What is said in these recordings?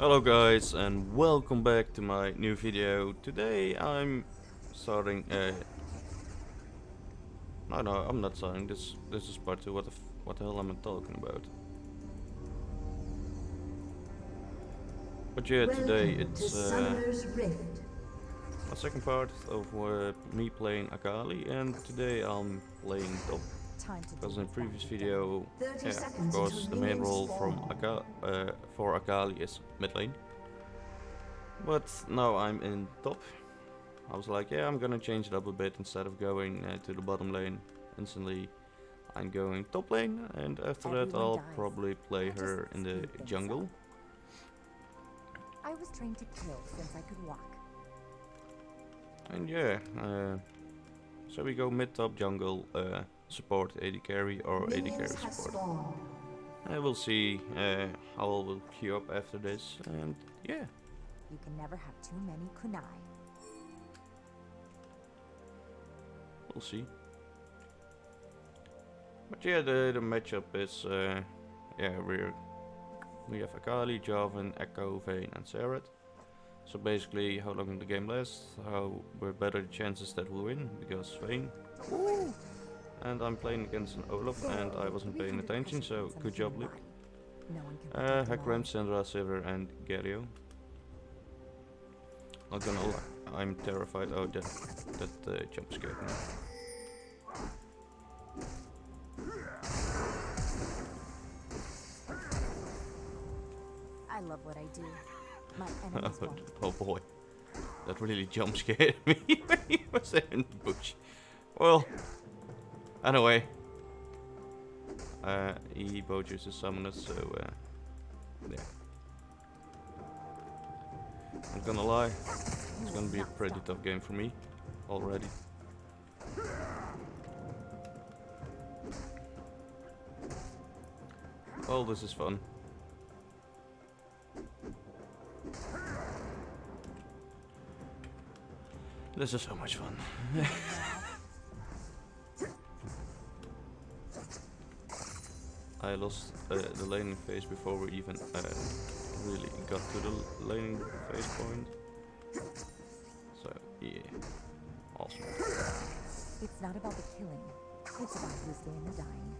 Hello guys and welcome back to my new video. Today I'm starting a... No, no, I'm not starting. This this is part 2. What the, what the hell am I talking about? But yeah, today it's uh, a second part of uh, me playing Akali and today I'm playing top because in the previous video, yeah, of course, the main role from Aka uh, for Akali is mid lane. But now I'm in top. I was like, yeah, I'm gonna change it up a bit instead of going uh, to the bottom lane instantly. I'm going top lane, and after Everyone that, I'll dies. probably play her in the jungle. I was trained to kill since I could walk. And yeah, uh, so we go mid top jungle. Uh, support AD carry or AD carry support. I will see uh, how I will queue up after this and yeah. You can never have too many kunai. We'll see. But yeah, the, the matchup is, uh, yeah, we're, we have Akali, Jarvan, Ekko, Vayne and Xerath. So basically, how long the game lasts, how we're better the chances that we'll win, because Vayne, and I'm playing against an Olaf and I wasn't paying attention, so good job Luke. Uh, Hecarim, Syndra, Sivir and Galio. Not gonna lie, I'm terrified. Oh, that, that uh, jump scared me. I love what I do. My enemies oh, oh boy, that really jump scared me when he was in the bush. Well, Anyway. Uh, he both uses summoners, so uh, yeah. I'm gonna lie, it's gonna be a pretty tough game for me already. Well, this is fun. This is so much fun. I lost uh, the laning phase before we even uh, really got to the laning phase point. So, yeah. Awesome. It's not about the killing. It's about who's doing the dying.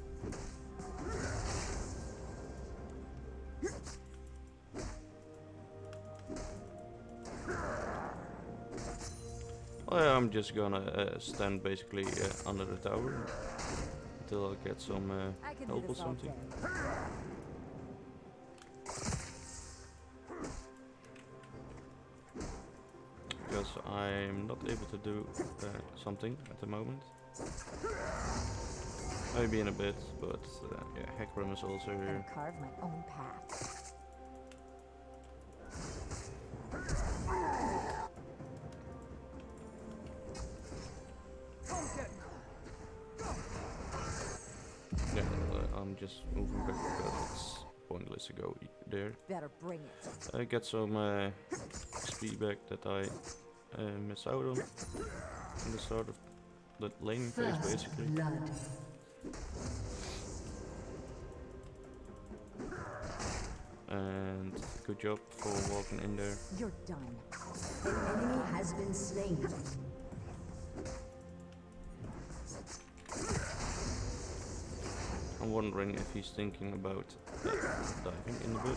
Well, I'm just gonna uh, stand basically uh, under the tower until I get some uh, help or something. Because I'm not able to do uh, something at the moment. Maybe in a bit, but uh, yeah, Hecarim is also here. carve my own path. Go there. Better bring it. I get some uh, speed back that I uh, miss out on in the start of the laning phase, basically. Blood. And good job for walking in there. You're done. An enemy has been slain. I'm wondering if he's thinking about uh, diving in the boat.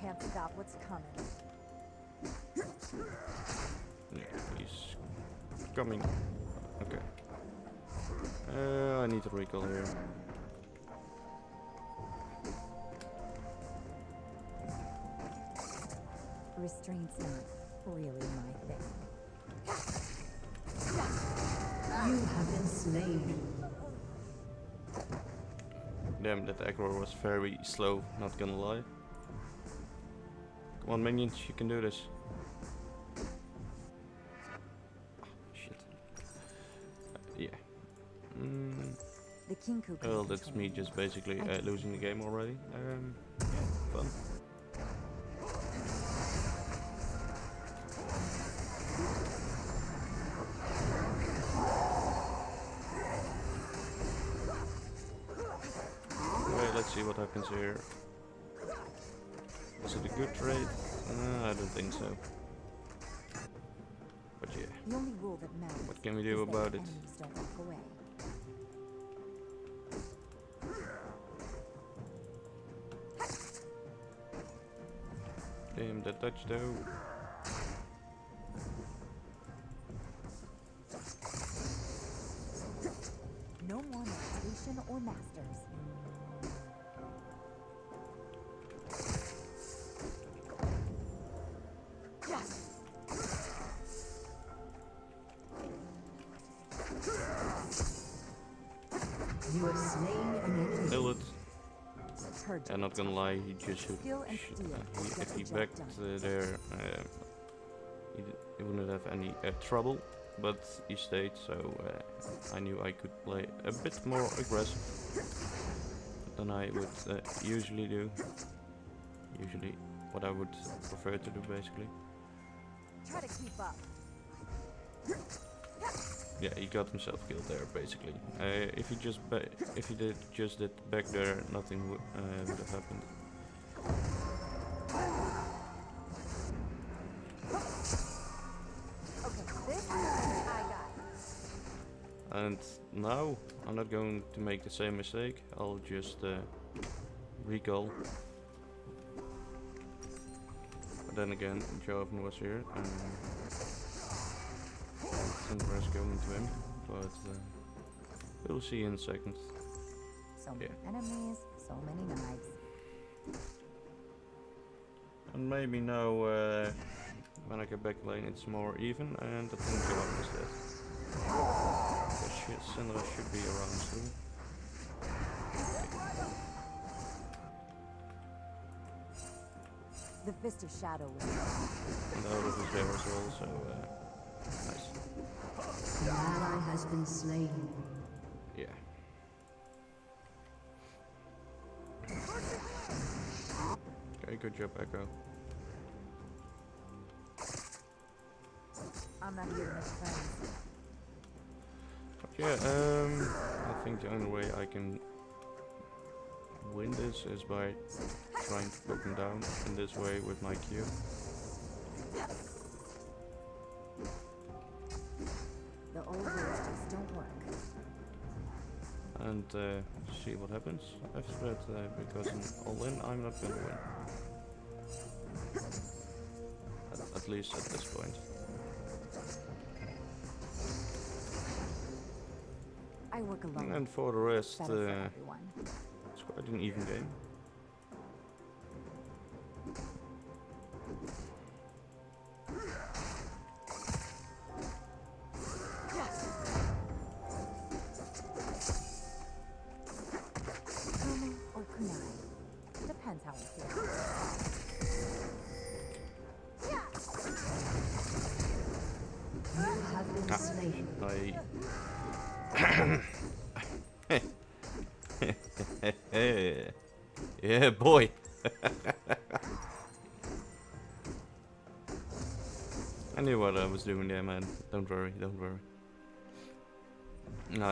Can't stop what's coming. Yeah, he's coming. Okay. Uh, I need to recall here. Restraint's not really my thing. You have been slain. Damn, that aggro was very slow, not gonna lie. Come on minions, you can do this. Shit. Uh, yeah. Mm. Well, that's me just basically uh, losing the game already. Um, what happens here. Is it a good trade? Uh, I don't think so. But yeah. The only rule that matters what can we do about it? Damn, that touch though. No more meditation or masters. I'm not gonna lie, he just should. uh, he, if he backed uh, there, uh, he, he, wouldn't have any uh, trouble. But he stayed, so uh, I knew I could play a bit more aggressive than I would uh, usually do. Usually, what I would prefer to do, basically. Try to keep up. Yeah, he got himself killed there, basically. Uh, if he just if he did just did back there, nothing uh, would have happened. And now I'm not going to make the same mistake. I'll just uh, recall. But then again, Jarvan was here. And Syndra's going to him, but uh, we'll see in a second. So many yeah. enemies, so many knives. And maybe now, uh, when I get back lane, it's more even, and I think Jarvan is dead. The shit, Cinder should be around soon. The Fist of Shadow was And out of his there as well, so uh, nice. The ally has been slain. Yeah. Okay, good job, Ekko. I'm not here to friends. Yeah, um, I think the only way I can win this is by trying to put him down in this way with my Q. and uh, see what happens after that uh, because in all in I'm not gonna win. At, at least at this point. I work alone. And for the rest, uh, it's quite an even game.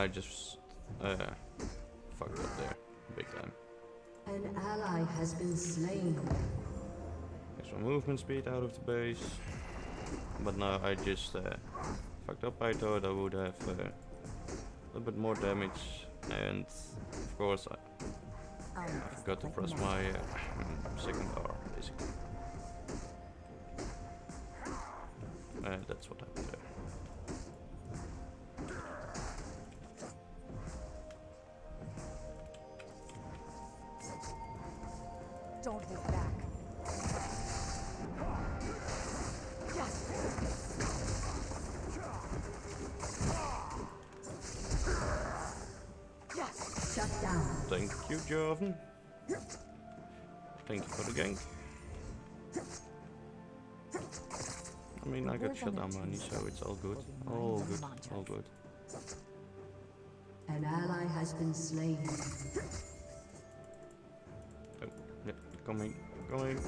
I just uh, fucked up there, big time. An ally has been slain. Extra movement speed out of the base. But now I just uh, fucked up. I thought I would have uh, a little bit more damage and of course I, I forgot to press my uh, second R basically. And that's what happened there. I mean, I got shut down money, so it's all good. All good, all good. An ally has been slain. Oh, yeah, coming, coming.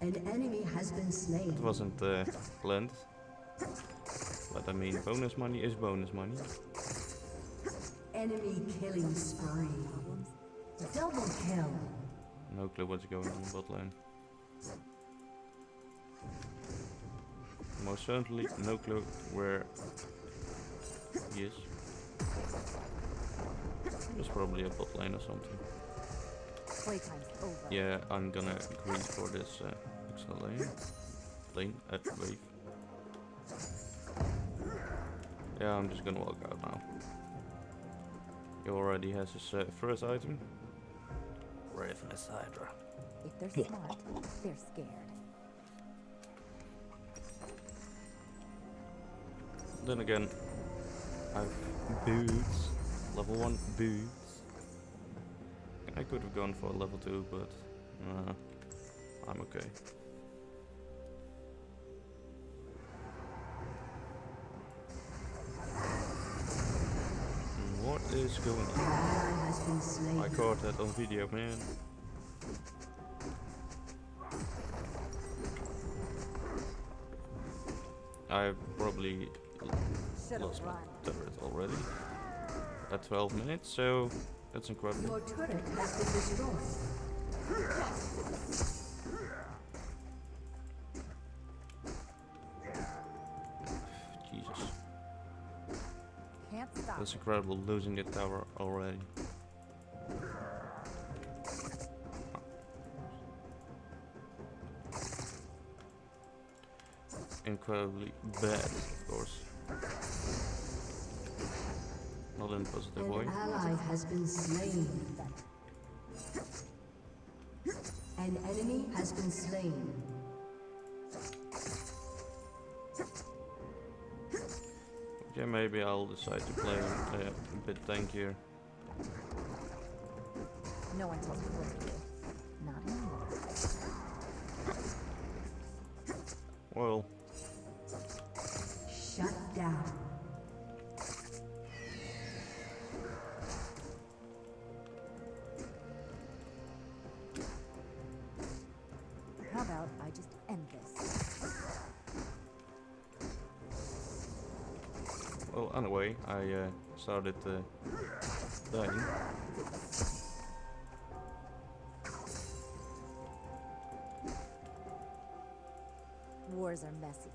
An enemy has been slain. It wasn't uh, planned. But I mean, bonus money is bonus money. Enemy killing spree. Double kill. No clue what's going on in bot lane. Most certainly no clue where he is. It's probably a bot lane or something. Playtime's over. Yeah, I'm gonna agree for this uh, extra lane. Lane at wave. Yeah, I'm just gonna walk out now. He already has his uh, first item. Ravenous Hydra. If they're smart, they're scared. Then again, I've boots. Level 1 boots. I could have gone for a level 2, but uh, I'm okay. What is going on? ally has been slain. I caught that on video, man. I probably lost my turret already at 12 minutes, so that's incredible. Your turret has been destroyed. Jesus, Can't stop. that's incredible losing the tower already. Incredibly bad, of course. Not in a positive way. An ally has been slain. An enemy has been slain. Yeah, maybe I'll decide to play uh, a bit tankier. No one tells me what to do. Not anymore. Well, uh, started uh, dying. Wars are messy.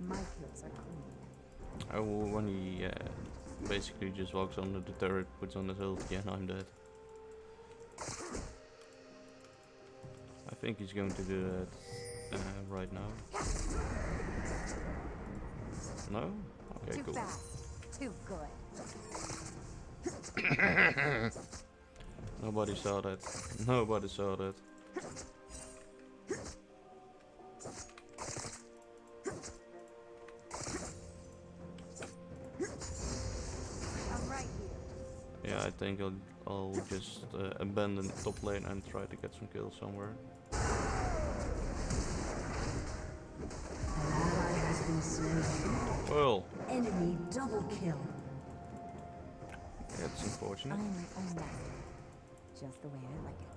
My kills are clean. Oh, when he uh, basically just walks under the turret, puts on his ulti, and I'm dead. I think he's going to do that uh, right now. No? Okay, Too cool. fast. Too good. Nobody saw that. Nobody saw that. I'm right here. Yeah, I think I'll, I'll just uh, abandon top lane and try to get some kills somewhere. Kill. that's I unfortunate. am my own master. Just the way I like it.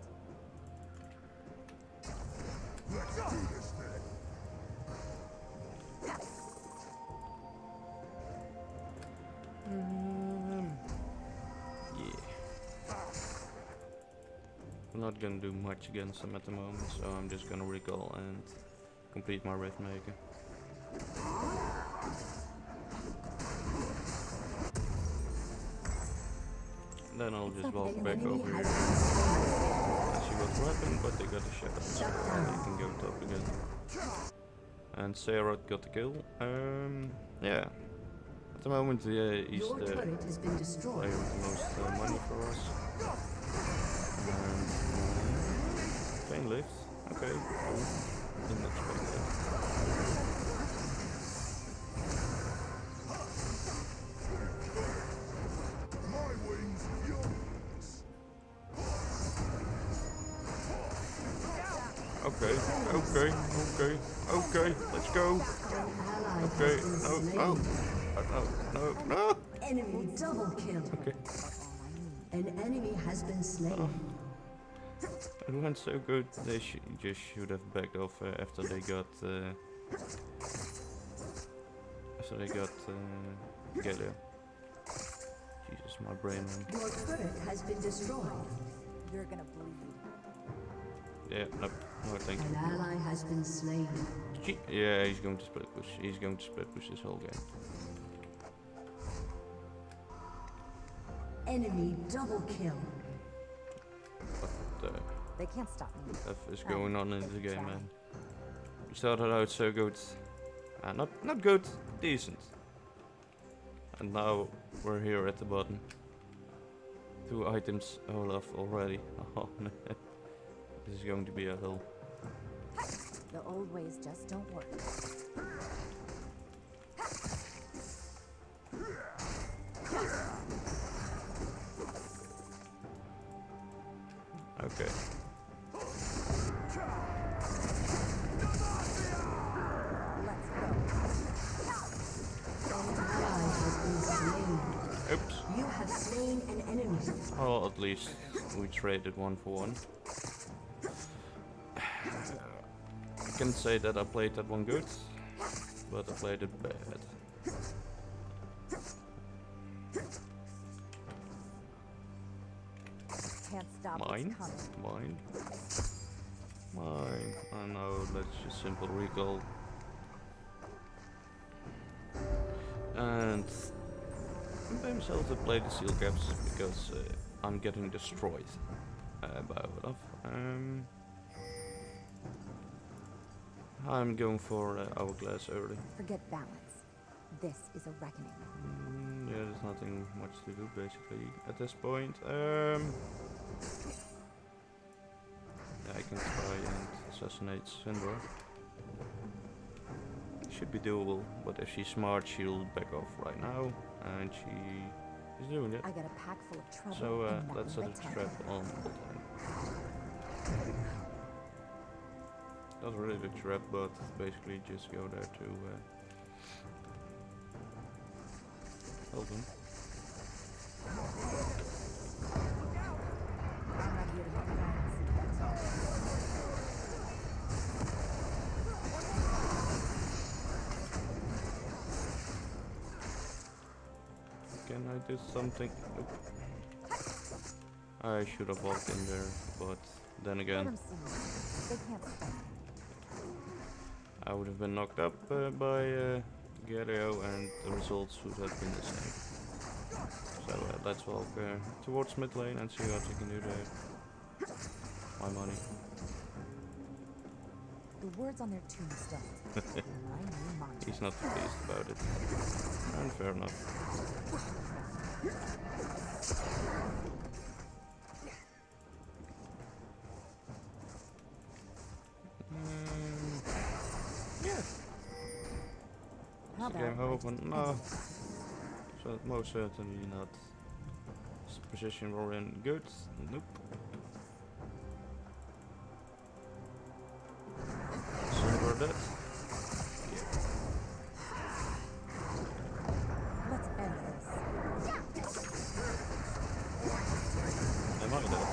Um, yeah. I'm not gonna do much against them at the moment, so I'm just gonna recall and complete my Rift Then I'll just walk back over here has been slain. and see what's happened, but they got a shot, so they can go top again. And Xerath got the kill. Um, yeah. At the moment, uh, he's the turret has been destroyed. player with the most uh, money for us. And uh, Pain lift. Okay, cool. Didn't expect that. Okay, okay, okay, okay, let's go. Okay, no, no, Uh, no, no, no. Enemy double kill. Okay. An enemy has been slain. Oh. It went so good, they sh just should have backed off uh, after they got... Uh, after they got uh, Galio. Jesus, my brain went. Your turret has been destroyed. You're gonna bleed. Yeah, no, no thank you. An ally has been slain. Gee, Yeah, he's going to split push. He's going to split push this whole game. Enemy double kill. What the They can't stop me. F is Oh, going on in the game, try. man? We started out so good. Uh, not not good, decent. And now we're here at the bottom. Two items Olaf already. Oh man. This is going to be a hill. The old ways just don't work. Okay. Let's go. An ally has been slain. Oops. You have slain an enemy. Well, at least we traded one for one. Can say that I played that one good, but I played it bad. Can't stop Mine? Mine? Mine. I know, let's just simple recall. And I blame myself to play the seal caps because uh, I'm getting destroyed uh, by Olaf. Um, I'm going for uh, hourglass early. Forget balance. This is a reckoning. Mm, yeah, there's nothing much to do basically at this point. Um, yeah, I can try and assassinate Syndra. Should be doable, but if she's smart, she'll back off right now, and she is doing it. I got a pack full of trouble. So uh, let's set a time. trap on botline. Not really a trap, but basically just go there to uh, help him. Can I do something? Nope. I should have walked in there, but then again, 'em see me. They can't stop me. I would have been knocked up uh, by uh, and the results would have been the same. So uh, let's walk uh, towards mid lane and see what we can do there. My money. The words on their tombstone. He's not pleased about it. And fair enough. How is the game about open? No. So most certainly not. Is the position we're in good? Nope. Sivir dead. let's end this? Am I dead?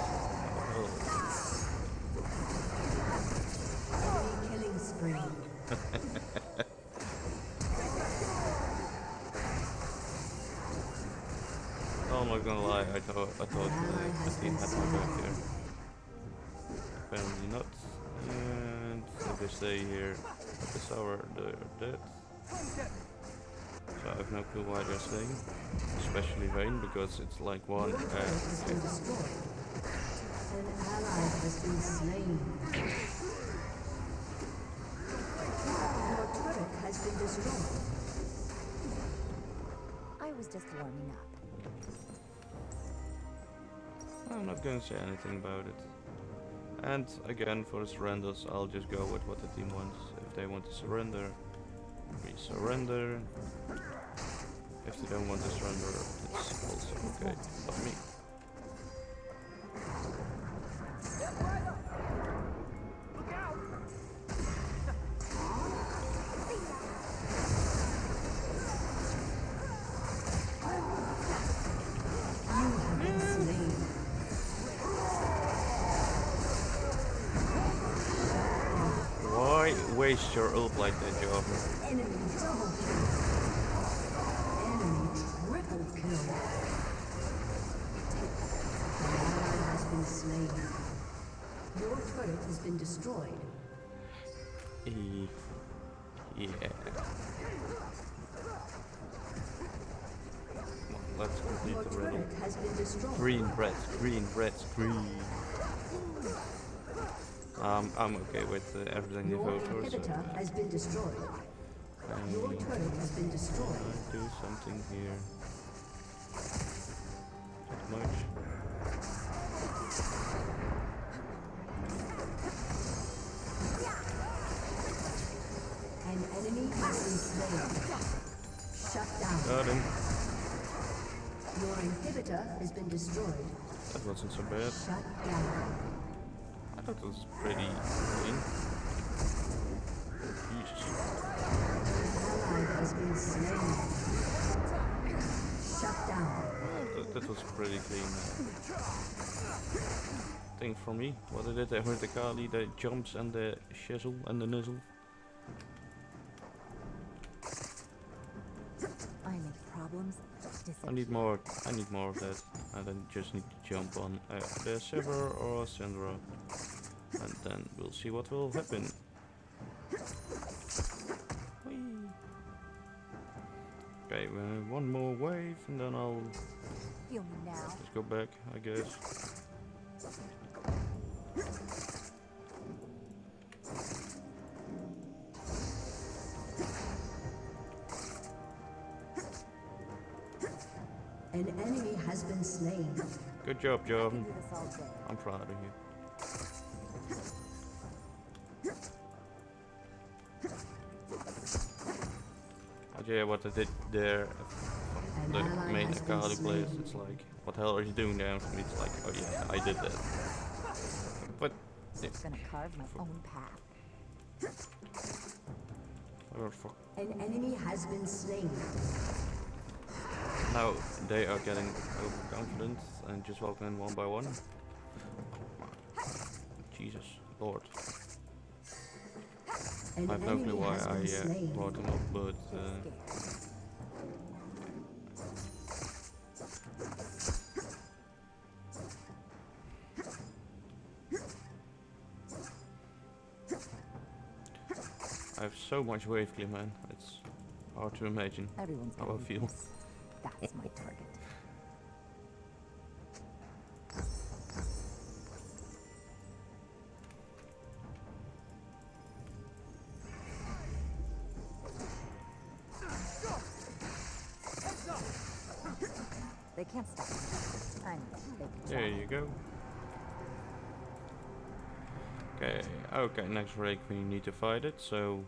Oh, killing spree. not gonna lie, I thought I thought uh, the team had my back here. Apparently not. And if they stay here at this hour, they're dead. So I have no clue why they're staying. Especially Vayne, because it's like one. Your Uh, turret has been destroyed. An ally has been slain. Has been destroyed. I was just warming up. I'm not going to say anything about it. And again, for the surrenders, I'll just go with what the team wants. If they want to surrender, we surrender. If they don't want to surrender, it's also okay. Not me. Waste your ult like that, Joe. Enemy double kill. Enemy triple kill. An ally has been slain. Your turret has been destroyed. E yeah. Well, let's complete the riddle. turret has been destroyed. Green, red, green, red, green. Um, I'm okay with uh, everything they Your vote for, so inhibitor has been destroyed. Your um, turret has been destroyed. I'll do something here. Not much. An enemy has been slain. Shut down. Got him. Your inhibitor has been destroyed. That wasn't so bad. Shut down. I thought it was pretty clean. Jesus. Ally has been slain. Shut down. That, that was pretty clean. Uh, thing for me. What I did, I heard the Kali, the jumps and the shizzle and the nizzle. I make problems I need more. I need more of that. I then just need to jump on uh, the Sivir or Syndra, and then we'll see what will happen. Whee. Okay, uh, one more wave, and then I'll Feel me now. just go back, I guess. An enemy has been slain. Good job, I Joe. can do this all day. I'm proud of you. Yeah, what I did there, the main Akali slain. it's like, what the hell are you doing down for me? It's like, oh yeah, I did that. But, yeah, Gonna carve my own path. fuck. An enemy has been slain. Now they are getting overconfident and just walking in one by one. Jesus, Lord. An I have no clue why I uh, brought them up, but uh. I have so much wave clear, man. It's hard to imagine. Everyone's How I feel. That's my target. They can't stop. I'm big. There you go. Okay, okay, next break we need to fight it, so...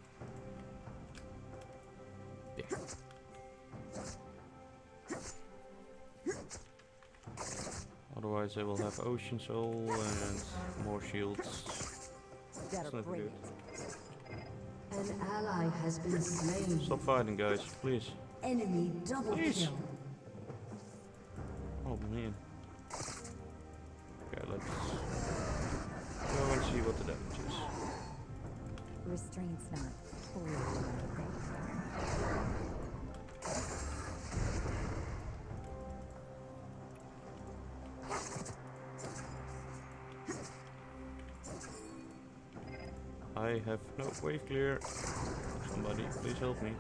Yeah. Otherwise I will have Ocean Soul and more shields. Better not good. An ally has been slain. Stop fighting guys, please. Enemy double Please. kill. Man. Okay, let's go and see what the damage is. Restraint's not fully. I have no way clear. Somebody, please help me.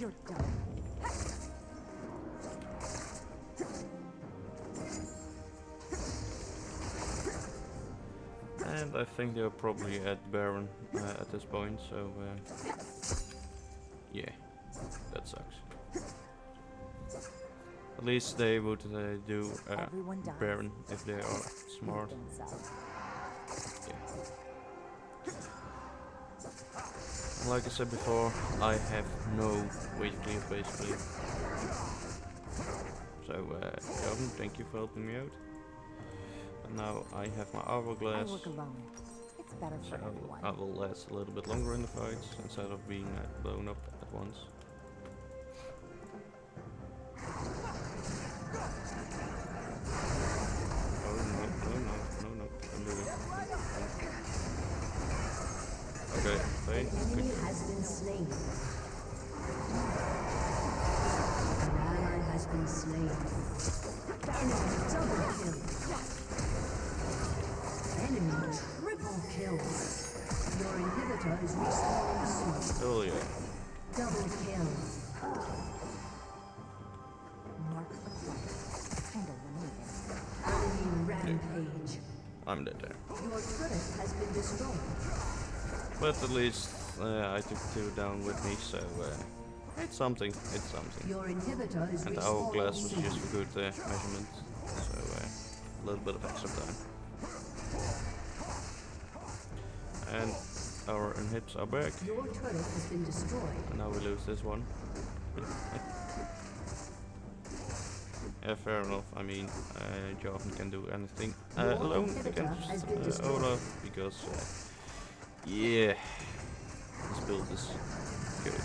You're done. And I think they're probably at Baron uh, at this point, so uh, yeah, that sucks. At least they would uh, do uh, Baron if they are smart. Yeah. Like I said before, I have no wave clear basically. So, uh, thank you for helping me out. And now I have my I hourglass. work alone. It's better So for everyone. I will last a little bit longer in the fights instead of being uh, blown up at once. Oh no, no, no, no, no, don't do it. enemy has been slain. An ally has been slain. Enemy double kill. Enemy triple kill. Your inhibitor is respawning soon. Oh yeah. Double kill. Mark the flight and eliminate it. Enemy rampage. I'm dead there. Your turret has been destroyed. But at least uh, I took two down with me, so uh, it's something. It's something. Your inhibitor is And the respawning hourglass was soon. just for good uh, measurement, so uh, a little bit of extra time. And our inhibs are back, Your turret has been destroyed. and now we lose this one. yeah, fair enough. I mean, uh, Jochen can do anything uh, alone against uh. Olaf because, uh, yeah, this build is good.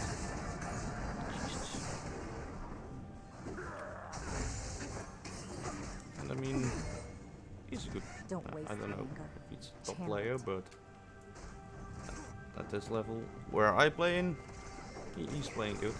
And I mean, he's a good. Don't uh, I don't know if he's top player, but at, this level where I play in, he's playing good.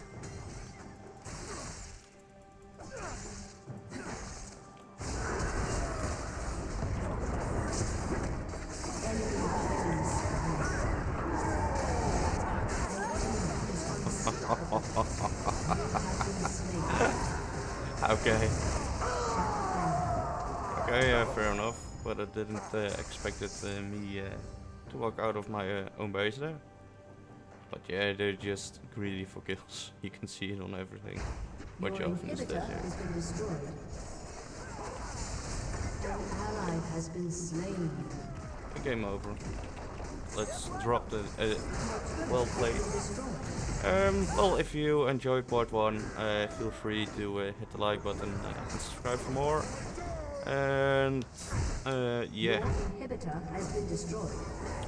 Okay. Okay, yeah, fair enough. But I didn't uh, expect it, uh, me uh, to walk out of my uh, own base there. But yeah, they're just greedy for kills. You can see it on everything. Your Jochen is dead inhibitor here. has been destroyed. Ally has been slain. Game over. Let's drop the. Uh, well played. has been destroyed. Um, well, if you enjoyed part one, uh, feel free to uh, hit the like button uh, and subscribe for more. And uh, yeah,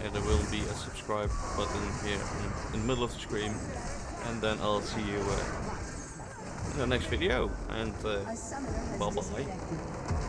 Your inhibitor has been destroyed. yeah, there will be a subscribe button here in, the middle of the screen. And then I'll see you uh, in the next video. And uh, A summoner has Bye-bye. disconnected.